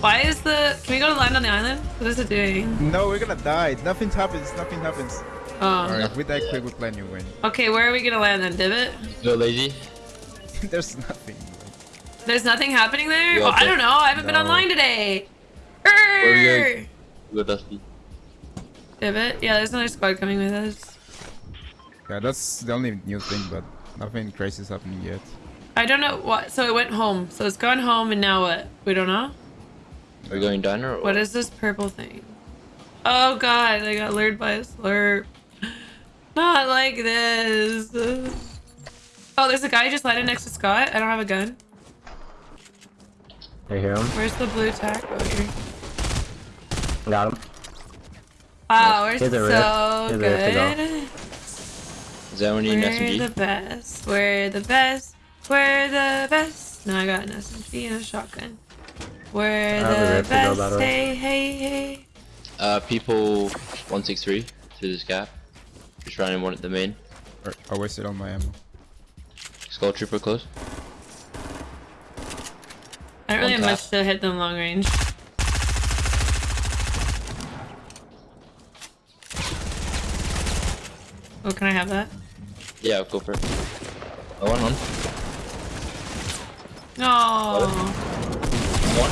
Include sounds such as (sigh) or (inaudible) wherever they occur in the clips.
Why is the... Can we go to land on the island? What is it doing? No, we're gonna die. Nothing happens. Nothing happens. Oh. Alright, if we die quick, we plan you win. Okay, where are we gonna land then? Divot? Go lazy. (laughs) There's nothing. There's nothing happening there? Yeah, oh, I don't know. I haven't been online today. are Err! Go Dusty. Divot? Yeah, there's another squad coming with us. Yeah, that's the only new thing, but nothing crazy is happening yet. I don't know what. So it went home. So it's gone home and now what? We don't know? Are we going down or What is this purple thing? Oh god, I got lured by a slurp. (laughs) Not like this. Oh, there's a guy just landed next to Scott. I don't have a gun. I hear him. Where's the blue tack? Oh, here. Got him. Wow, we're Here's a rift. so Here's a rift to go. good. Need an We're the best. We're the best. We're the best. Now I got an SMG and a shotgun. We're the rift to go, by best. Hey, hey, hey. Uh, people 163 through this gap. Just running one at the main. Or, I wasted all my ammo. Skull Trooper close. I don't really have much to hit them long range. Oh, can I have that? Yeah, go for it. I want one. No. One.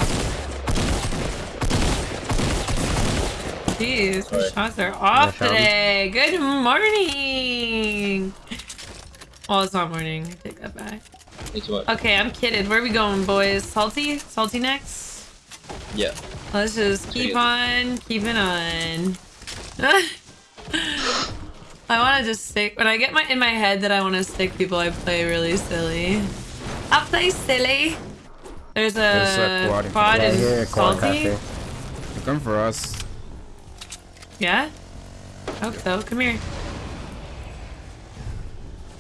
Jeez, my Alright. shots are off Yeah, today. Good morning. Well, it's not morning. I take that back. So much. Okay, I'm kidding. Where are we going, boys? Salty? Salty next? Yeah. Let's just keep on keeping on. (laughs) I want to just stick when I get my in my head that I want to stick people. I play really silly. I play silly. There's a, There's a quad in quad Yeah, I and hear a quad salty. caster. They come for us. Yeah. Hope so. Come here.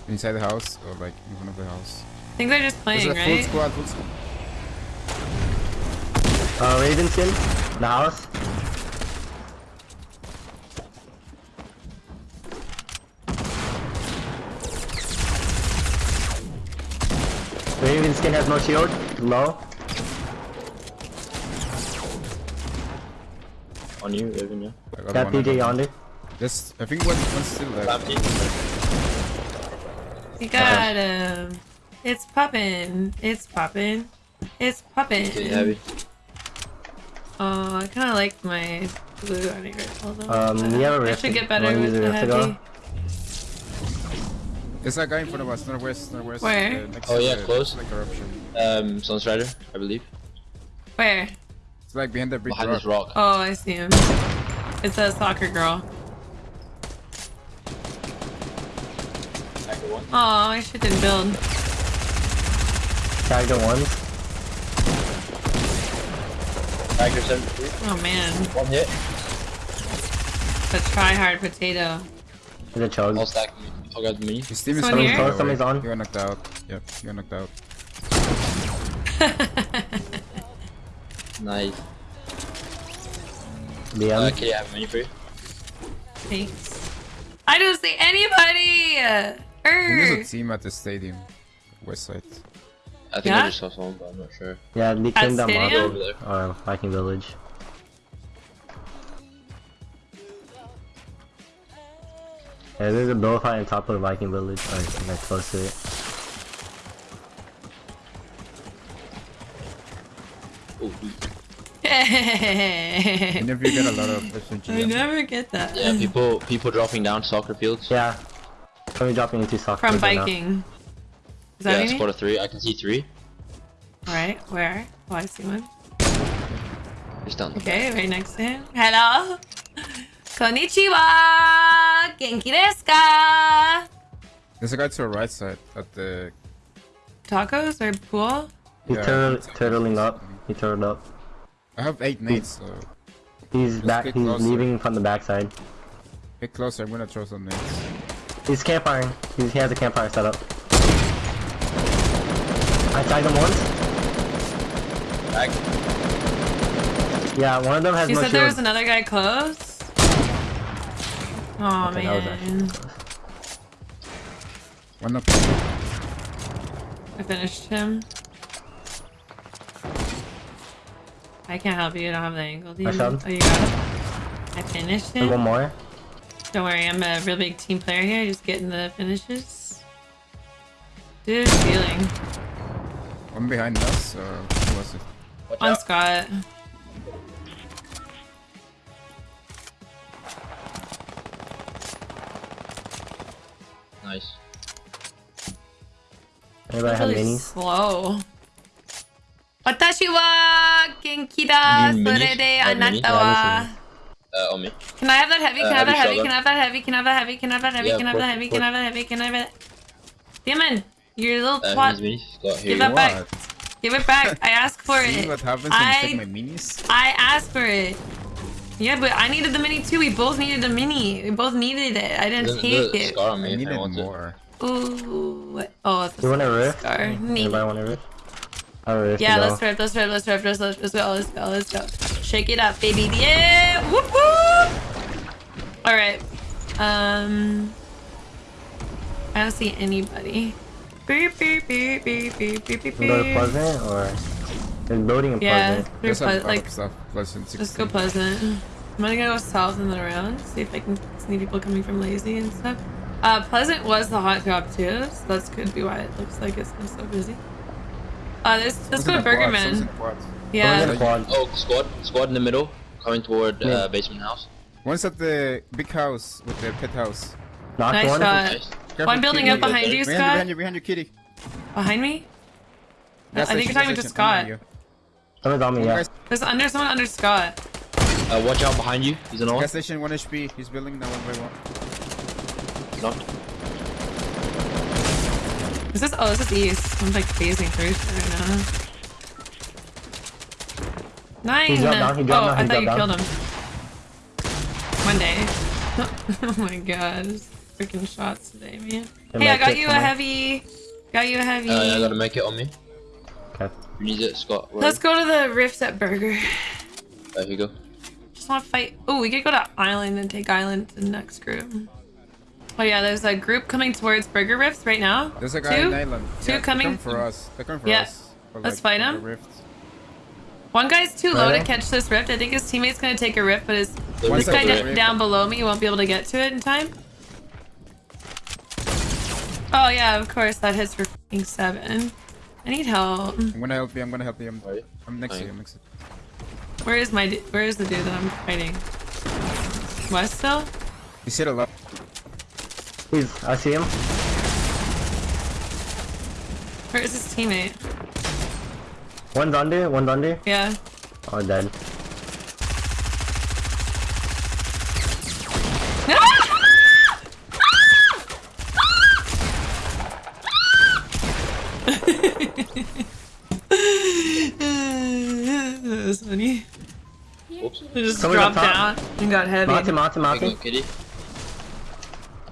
Inside the house or like in front of the house. I think they're just There's playing, a full right? squad, full squad. Uh, Raven skin. The house. Raven skin has no shield. Low. On you, Raven, yeah. I got Got one, I PJ yonder. Just, I think one, one's still there. Clampy. We got him. It's poppin'. It's poppin'. It's poppin'. Getting heavy. Oh, I kind of like my blue army rifle though. Um, but we have a I rift. should get better with the rift to go? heavy. There's a guy in front of us, northwest, northwest. Where? Uh, next Oh, yeah, close. Like eruption. Um, Sunstrider, I believe. Where? It's like behind the big Behind rock. this rock. Oh, I see him. It's a soccer girl. Tiger one. Oh, I should didn't build. Tagged the ones. Tiger 73. Oh man, One hit. the try hard potato. There's a chug. All stacking. I'll grab the mini. His team is Someone coming here? by the Oh, somebody's way. on. You got knocked out. Yep, you got knocked out. (laughs) Nice. BM. Uh, okay, I have a mini for you. Thanks. I don't see anybody. Er. there's a team at the stadium. West side. I think Yeah? I just saw someone, but I'm not sure. Yeah, they At came down stadium? Go mob. over there. Or Viking Village. Yeah, there's a bullfight on top of the Viking Village. Or like close to it. And if you get a lot of SMG I never get that. Yeah, people people dropping down soccer fields. Yeah. Probably dropping into soccer. From biking. Is Yeah, that yeah, squad of three. I can see three. Right, where? Oh, I see one. Just down the Okay, right next to him. Hello. (laughs) Konnichiwa. Genki desu ka? There's a guy to the right side at the. Tacos or pool? He's Yeah, turtle, turtling up. He turtled up. I have eight nades, so He's back. He's closer. leaving from the backside. get closer. I'm gonna throw some nades. He's campfiring. He's, he has a campfire set up. I tagged him once. back. Yeah, one of them has You no said there was another guy close? Oh Okay, that was actually man. One up. I finished him. I can't help you. I don't have the angle. Do you? I shot. Oh, you got it. I finished it. one more. Don't worry, I'm a real big team player here. Just getting the finishes. Dude, feeling One behind us, or who was it? Watch on out. Scott. Nice. Anybody have Really minis? slow. 私は元気だ。 You そ mean れで minis? あなたは。 Uh, on me. Can I have that heavy? Can I have Uh, that heavy heavy? Can I have that heavy? Can I have that heavy? Can I have that heavy? Yeah, Can I have that put- heavy? put- Can I have that heavy? Can I have it? Damon, you little Uh, twat. here's me. Scott, here Give you that go. back. What? Give it back. I asked for See it. what happens when you I take my minis? I asked for it. Yeah, but I needed the mini too. We both needed the mini. We both needed it. I didn't There's, take there's a it. scar on I me if I needed want it. more. Ooh. what- Oh, it's You want a rift? scar. Anybody Nee. want a rift? I have a rift. Yeah, let's rip, let's rip, let's rip, let's, let's, let's go, let's go, let's go. Shake it up, baby. Yeah! Whoop whoop! Alright. Um. I don't see anybody. Beep, beep, beep, beep, beep, beep, beep, We Go to. Pleasant or there's building in Yeah, Pleasant. through There's a Ple- lot like, of stuff. Pleasant let's go Pleasant. I'm gonna go south and then around, see if I can see people coming from Lazy and stuff. Uh, Pleasant was the hot drop too, so that's could be why it looks like it's been so busy. Uh, there's, let's Someone's go in to the quad, Burgerman. someone's in the quad. Someone's Yeah. in the quad. Oh, squad. Squad in the middle. Coming toward Yeah. uh, basement house. One's at the big house with the pet house. Knocked Nice one. shot. Nice. Careful, One building kitty. up behind you, Scott. behind you, behind you, kitty. Behind me? Gas I think you're talking gas to Scott. you. Someone's on me, One yeah. There's under someone under Scott. Uh, watch out behind you. He's an all. Gas station, 1 HP. He's building now one by one. Knocked. Is this? Oh, this is east. I'm like phasing through shit right now. Nine. He dropped down, he dropped oh, down, I he thought you dropped killed him. One day. (laughs) oh my god, freaking shots today, man. The hey, I got you a coming. heavy. Got you a heavy. Uh, I gotta make it on me. Okay. Who needs it, Scott? Where? Let's go to the Rift at Burger. Uh, here you go. Just want to fight. Oh, we could go to Island and take Island to the next group. Oh yeah, there's a group coming towards Burger Rifts right now. There's a guy Two? in island. Two yeah, coming- They're for us. They're coming for Yeah. us. For, Let's like, fight for 'em. the. One guy's too low to catch this rift. I think his teammate's gonna take a rift, but his One this guy second. over d- there. down below me won't be able to get to it in time. Oh yeah, of course that hits for fucking seven. I need help. I'm gonna help you. I'm gonna help you. I'm, I'm next to you. I'm next to you. Where is my? d- Where is the dude that I'm fighting? West still? He's hit a lot. Please, I see him. Where is his teammate? One's under, one's under. Yeah. Oh, dead. (laughs) that was funny. Oops. He just Someone dropped down and got heavy. Mountain, mountain, Here go, kitty.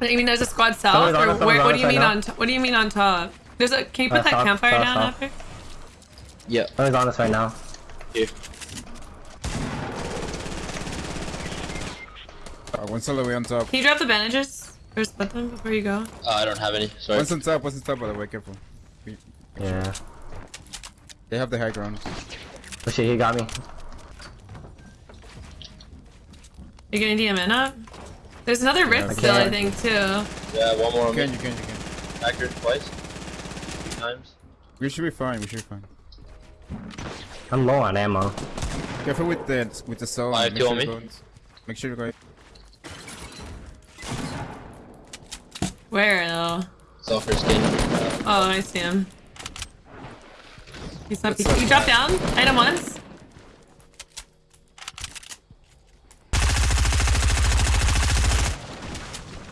You mean there's a squad south, Someone's on or where, what on do you mean right on? To, what do you mean on top? There's a. Can you put Uh, that south, campfire south, down south. after? Yeah. Someone's on us right now. Here. Uh, one's all the way on top. Can you drop the bandages or split them before you go? Uh, I don't have any. Sorry. One's on top. One's on top. By the way, careful. We- Yeah. They have the high ground. Oh shit, he got me. You're getting DMN up? There's another rift I still, I think, too. Yeah, one more You on can, me. you can, you can. Accurate twice. Three times. We should be fine. We should be fine. I'm low on ammo. Careful with the with the soul. I Make kill sure me. you go- Make sure you go. Where, though? Sulfur skin. Uh, Oh, I see him. He's not. What's up? You drop down? Item once?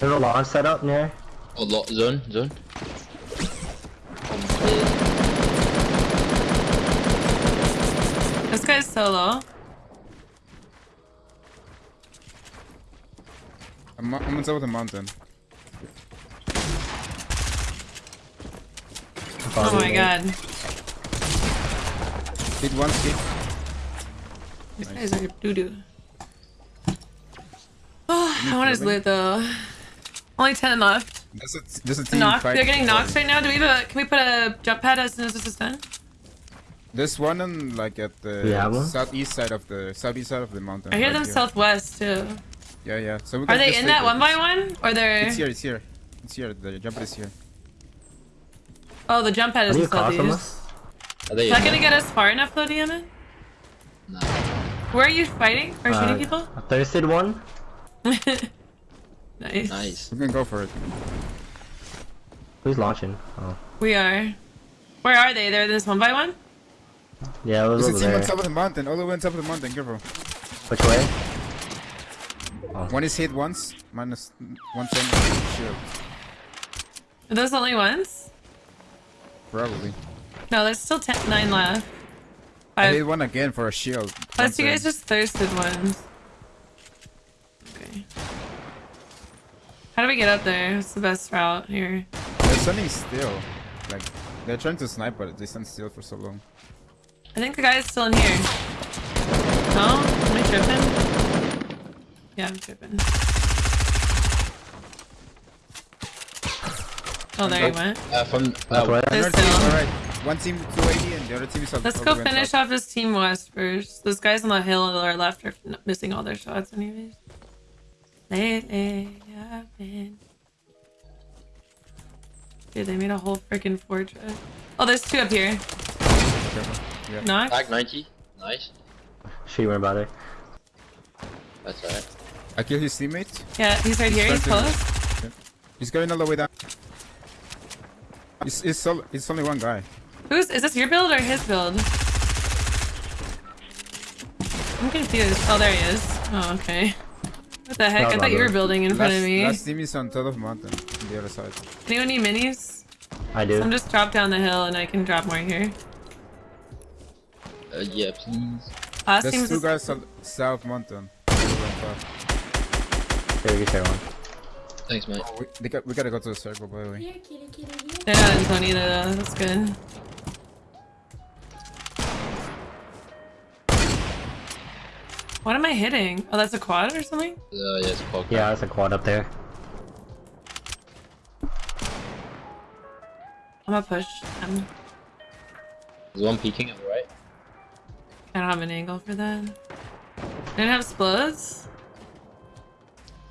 There's a launch set up near. oh, lo- zone. Zone. This guy's solo. I'm, I'm on top of the mountain. Oh my god. Hit one, hit. These guys a doo doo. Oh, ah, I want his loot though. Only 10 left. There's a, there's a team Knocked. fight. They're getting knocked right now. Do we have a. Can we put a jump pad as soon as this is done? There's one on like at the You have one? southeast side of the southeast side of the mountain. I hear right them here. southwest too. Yeah, yeah. So we Are can they in that one by one? Or they're It's here. It's here. It's here. The jumper is here. Oh the jump pad is you in southeast. Are they Is that in gonna get us far enough though, Diamond? No. Where are you fighting? Or shooting Uh, people? A thirsted one? (laughs) nice. Nice. We can go for it. Who's launching? Oh. We are. Where are they? They're this one by one? Yeah, it was There's a over team on top of the mountain. All the way on top of the mountain. Careful. Which way? Oh. One is hit once. Minus one ten shield. Are those the only ones? Probably. No, there's still ten, nine left. I Five. hit one again for a shield. Plus, you guys just thirsted ones. Okay. How do we get up there? What's the best route here? They're standing still. Like they're trying to snipe, but they stand still for so long. I think the guy's still in here. No? Am I tripping? Yeah, I'm tripping. Oh, there he went. Uh, from That's uh, where? There's Another team, still- alright. One team 280 and the other team is on Let's go the way on finish top. off this team west first. Those guys on the hill on our left are missing all their shots anyways. Lately, I've been... Dude, they made a whole freaking fortress. Oh, there's two up here. Careful. Yeah. Knock. Tag 90. Nice. She went by there. That's alright. I killed his teammate. Yeah, he's right here. He's starting- close. He's going all the way down. It's, it's, sol- it's only one guy. Who's is this your build or his build? I'm confused. Oh, there he is. Oh, okay. What the heck? I thought you were building in front last, of me. last team is on top of mountain on the other side. Anyone need minis? I do. I'm just drop down the hill and I can drop more here. Uh, yeah, please. Last There's team's two guys on south mountain. all the way on top. Here, you share one. Thanks, mate. Oh, we, they got, we gotta go to the circle by the way. They're not in zone either though. That's good. What am I hitting? Oh, that's a quad or something? Uh, yeah, it's a quad. Yeah, there's a quad up there. I'm gonna push. them. There's one peeking at the right. I don't have an angle for that. I Didn't have explodes?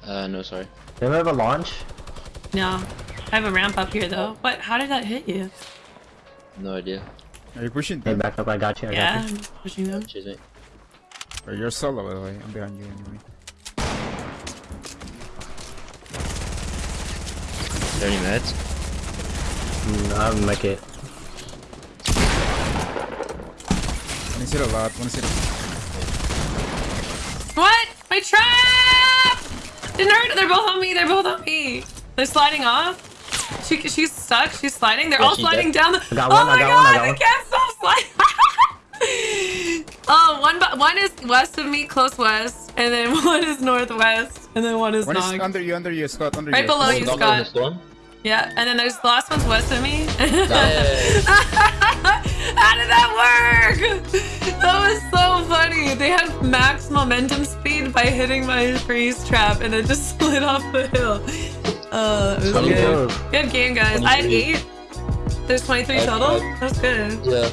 Uh, no, sorry. Do we have a launch? No. I have a ramp up here though. What? How did that hit you? No idea. Are you pushing Hey, back up. I got you. I Yeah, got you. I'm pushing them. Cheers, mate. Or you're solo by the way. I'm behind you anyway. 30 meds. Mm, I'll make it. One is hit a lot. One is hit a What? My trap! Didn't hurt. They're both on me. They're both on me. They're sliding off. She, she's stuck. She's sliding. They're Yeah, all sliding dead. down the. I got oh one, I my got god! one, I got they one. Can't stop sliding. oh, one bu- one is west of me, close west, and then (laughs) one is northwest, and then one is One is knocked. under you, under you, Scott, under Right you. below Oh, you, not on the Scott. Yeah, and then there's the last one's west of me. (laughs) How did that work? That was so funny. They had max momentum speed by hitting my freeze trap, and it just (laughs) slid off the hill. Uh, it was good. Good game, guys. I had eight. There's 23 Oh, total. That's good. Yeah.